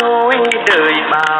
thôi đời bao